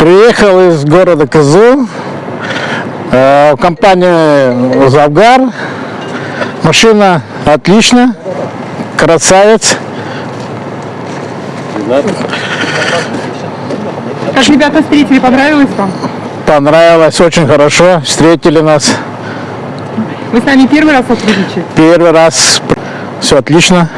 Приехал из города Кызыл э, в компанию Завгар. Машина отлично, красавец. Как ребята встретили, понравилось вам? Понравилось, очень хорошо. Встретили нас Вы с нами первый раз сотрудничаете? первый раз. Все отлично.